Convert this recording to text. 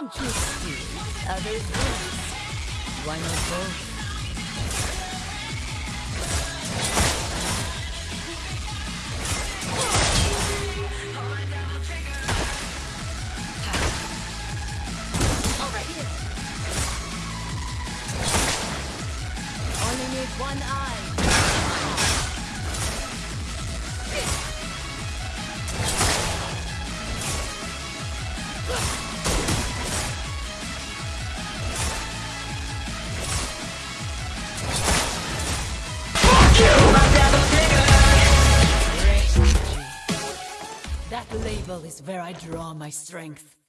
Some choose speed, others words. Why not both? One eye. Label is where I draw my strength.